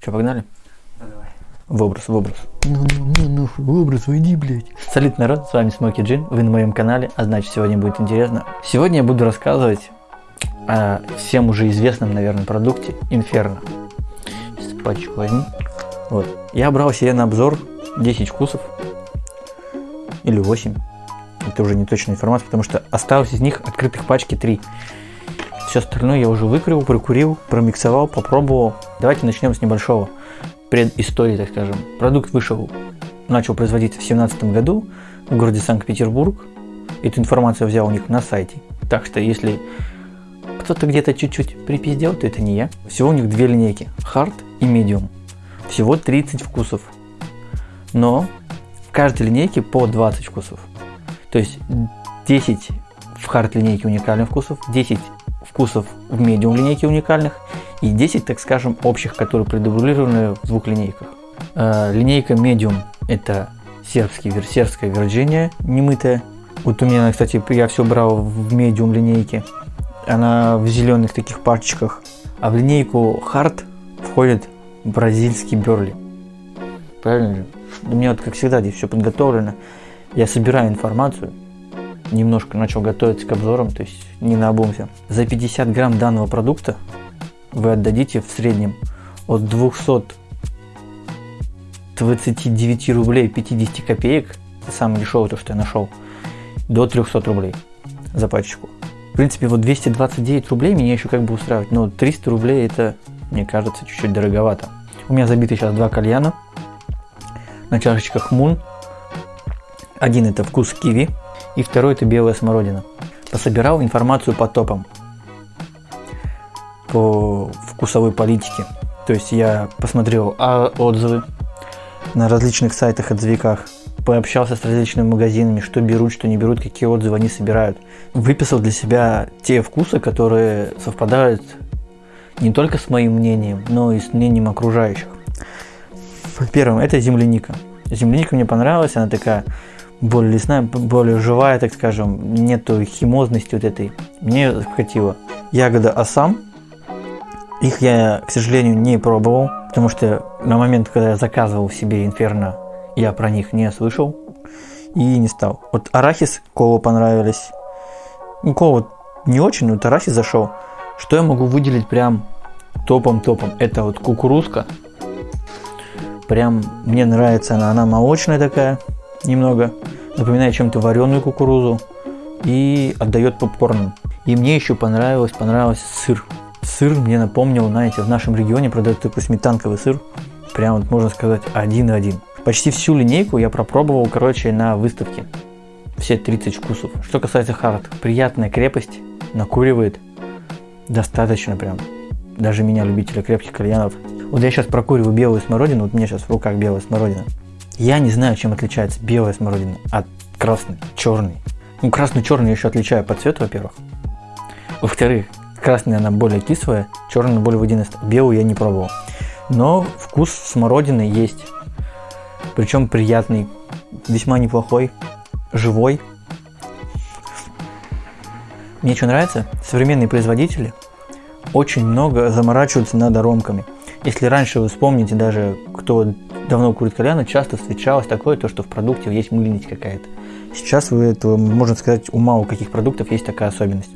Че, погнали? давай. В образ, в образ. Ну, ну, ну, ну, в образ, уйди, блядь. Салют, народ, с вами Смоки Джин, вы на моем канале, а значит сегодня будет интересно. Сегодня я буду рассказывать о всем уже известном, наверное, продукте Инферно. Сейчас пачку возьму. Вот. Я брал себе на обзор 10 вкусов. Или 8. Это уже не точная информация, потому что осталось из них открытых пачки 3. Все остальное я уже выкурил, прокурил, промиксовал, попробовал. Давайте начнем с небольшого предыстории, так скажем. Продукт вышел, начал производиться в 2017 году в городе Санкт-Петербург. Эту информацию взял у них на сайте. Так что если кто-то где-то чуть-чуть припиздел, то это не я. Всего у них две линейки, Hard и Medium. Всего 30 вкусов. Но в каждой линейке по 20 вкусов. То есть 10 в Hard линейке уникальных вкусов, 10 вкусов в Medium линейке уникальных и 10, так скажем, общих, которые предублированы в двух линейках. Э, линейка Medium это сербский, сербская Virginia немытая. Вот у меня, кстати, я все брал в Medium линейке. Она в зеленых таких пачках. А в линейку Hard входит бразильский Берли. Правильно же? У меня вот, как всегда, здесь все подготовлено. Я собираю информацию, немножко начал готовиться к обзорам, то есть не на обум. За 50 грамм данного продукта вы отдадите в среднем от 229 рублей 50 копеек, самое дешевое то, что я нашел, до 300 рублей за пачечку. В принципе, вот 229 рублей меня еще как бы устраивает, но 300 рублей это, мне кажется, чуть-чуть дороговато. У меня забиты сейчас два кальяна на чашечках Мун. Один это вкус киви, и второй это белая смородина. Пособирал информацию по топам, по вкусовой политике. То есть я посмотрел отзывы на различных сайтах, отзывиках, пообщался с различными магазинами, что берут, что не берут, какие отзывы они собирают. Выписал для себя те вкусы, которые совпадают не только с моим мнением, но и с мнением окружающих. Первым это земляника. Земляника мне понравилась, она такая более лесная, более живая, так скажем, нету химозности вот этой. Мне хватило. Ягода асам. Их я, к сожалению, не пробовал, потому что на момент, когда я заказывал себе инферно, я про них не слышал и не стал. Вот арахис, кола понравились. Ну, кола не очень, но вот арахис зашел. Что я могу выделить прям топом-топом? Это вот кукурузка. Прям мне нравится она, она молочная такая немного, напоминает чем-то вареную кукурузу и отдает попкорном. И мне еще понравилось, понравился сыр. Сыр мне напомнил, знаете, в нашем регионе продают такой сметанковый сыр, прям вот можно сказать один-один. Почти всю линейку я пропробовал, короче, на выставке. Все 30 вкусов. Что касается хард, приятная крепость, накуривает достаточно прям. Даже меня, любителя крепких кальянов. Вот я сейчас прокуриваю белую смородину, вот у меня сейчас в руках белая смородина. Я не знаю, чем отличается белая смородина от красной, черной. Ну, красную-черную еще отличаю по цвету, во-первых. Во-вторых, красная она более кислая, черная более водянистая. Белую я не пробовал. Но вкус смородины есть. Причем приятный, весьма неплохой, живой. Мне что нравится, современные производители очень много заморачиваются над аромками. Если раньше вы вспомните даже, кто давно курит кальяна, часто встречалось такое, то, что в продукте есть мыльность какая-то. Сейчас вы этого, можно сказать, у мало каких продуктов есть такая особенность.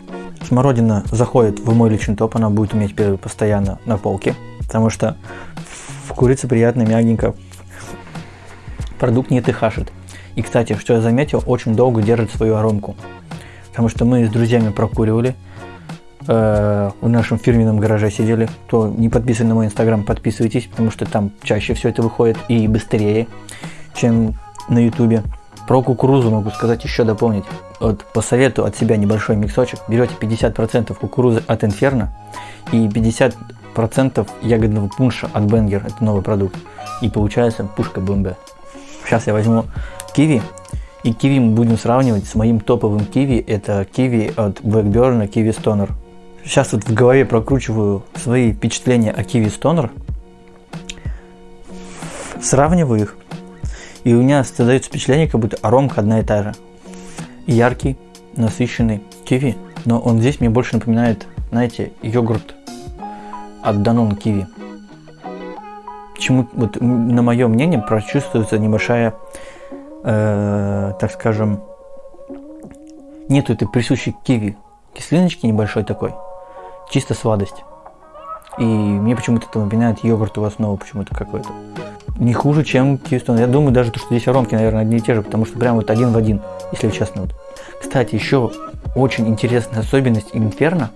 Смородина заходит в мой личный топ, она будет иметь первый постоянно на полке, потому что в курице приятно, мягенько, продукт не тыхашит. И, кстати, что я заметил, очень долго держит свою аромку. Потому что мы с друзьями прокуривали, э, в нашем фирменном гараже сидели. Кто не подписан на мой инстаграм, подписывайтесь, потому что там чаще все это выходит и быстрее, чем на ютубе. Про кукурузу могу сказать еще дополнить. Вот по совету от себя небольшой миксочек. Берете 50% кукурузы от Инферно и 50% ягодного пунша от Бенгер. Это новый продукт. И получается пушка БМБ. Сейчас я возьму киви. И киви мы будем сравнивать с моим топовым киви. Это киви от Blackburn Kiwi Stoner. Сейчас вот в голове прокручиваю свои впечатления о Kiwi Stoner, сравниваю их, и у меня создается впечатление, как будто аромка одна и та же. Яркий, насыщенный киви, но он здесь мне больше напоминает, знаете, йогурт от Danone киви. почему, вот на мое мнение, прочувствуется небольшая, э, так скажем, нету этой присущей киви кислиночки небольшой такой, чисто сладость. И мне почему-то это напоминает йогуртовую основу почему-то какой-то. Не хуже, чем Киевстон. Я думаю даже, что здесь аромки, наверное, одни и те же, потому что прям вот один в один, если честно. Вот. Кстати, еще очень интересная особенность Инферно.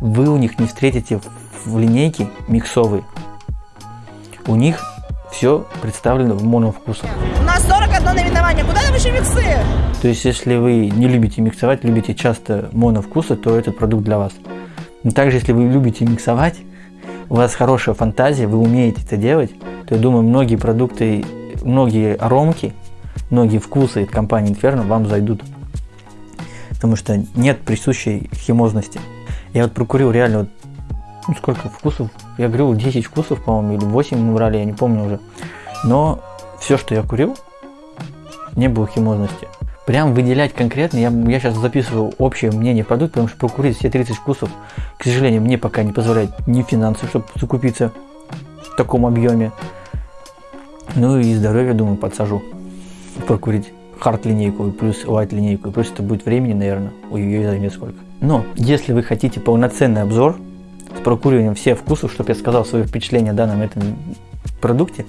Вы у них не встретите в линейке миксовые. У них все представлено в моновкусах. У нас 41 наименование. Куда нам еще миксы? То есть, если вы не любите миксовать, любите часто моновкусы, то этот продукт для вас. Но также, если вы любите миксовать, у вас хорошая фантазия, вы умеете это делать, то я думаю, многие продукты, многие аромки, многие вкусы от компании Inferno вам зайдут. Потому что нет присущей химозности. Я вот прокурил реально вот, ну, сколько вкусов, я говорил 10 вкусов, по-моему, или 8 мы брали, я не помню уже. Но все, что я курил, не было химозности. Прям выделять конкретно, я, я сейчас записываю общее мнение продукта, потому что прокурить все 30 вкусов, к сожалению, мне пока не позволяет ни финансы, чтобы закупиться в таком объеме. Ну и здоровье, думаю, подсажу прокурить хард линейку плюс white линейку, плюс это будет времени, наверное, у ее займет сколько. Но если вы хотите полноценный обзор с прокуриванием всех вкусов, чтобы я сказал свои впечатления о данном этом продукте,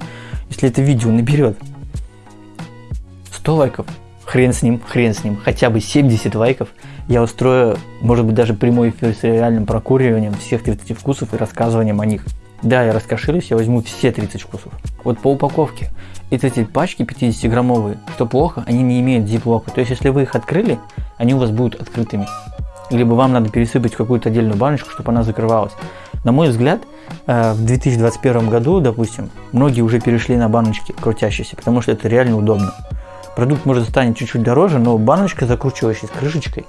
если это видео наберет 100 лайков, хрен с ним, хрен с ним, хотя бы 70 лайков, я устрою, может быть, даже прямой эфир с реальным прокуриванием всех 30 вкусов и рассказыванием о них. Да, я раскошелюсь, я возьму все 30 вкусов. Вот по упаковке. И эти пачки 50-граммовые, что плохо, они не имеют зиплока. То есть, если вы их открыли, они у вас будут открытыми. Либо вам надо пересыпать какую-то отдельную баночку, чтобы она закрывалась. На мой взгляд, э, в 2021 году, допустим, многие уже перешли на баночки крутящиеся, потому что это реально удобно. Продукт может станет чуть-чуть дороже, но баночка, закручивающаяся с крышечкой,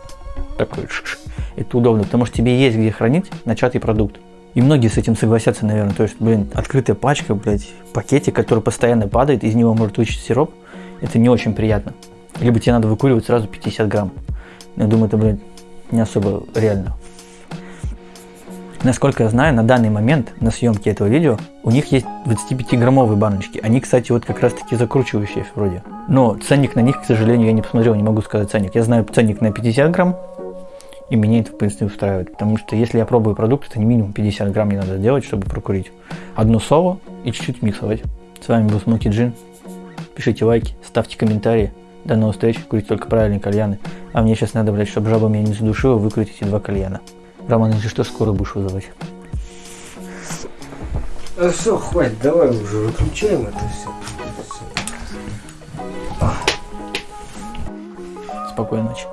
такой, это удобно, потому что тебе есть где хранить начатый продукт. И многие с этим согласятся, наверное. То есть, блин, открытая пачка, блядь, пакетик, который постоянно падает, из него может вычить сироп, это не очень приятно. Либо тебе надо выкуривать сразу 50 грамм. Я думаю, это, блядь, не особо реально. Насколько я знаю, на данный момент на съемке этого видео у них есть 25-граммовые баночки. Они, кстати, вот как раз таки закручивающие вроде. Но ценник на них, к сожалению, я не посмотрел, не могу сказать ценник. Я знаю ценник на 50 грамм, и меня это, в принципе, устраивает. Потому что если я пробую продукт, это не минимум 50 грамм мне надо сделать, чтобы прокурить. Одно соло и чуть-чуть миксовать. С вами был Смоки Джин. Пишите лайки, ставьте комментарии. До новых встреч, курите только правильные кальяны. А мне сейчас надо, блядь, чтобы жаба меня не задушила, выкрутить эти два кальяна. Роман, если что, скоро будешь вызывать. А все, хватит, давай уже выключаем это все. Спокойной ночи.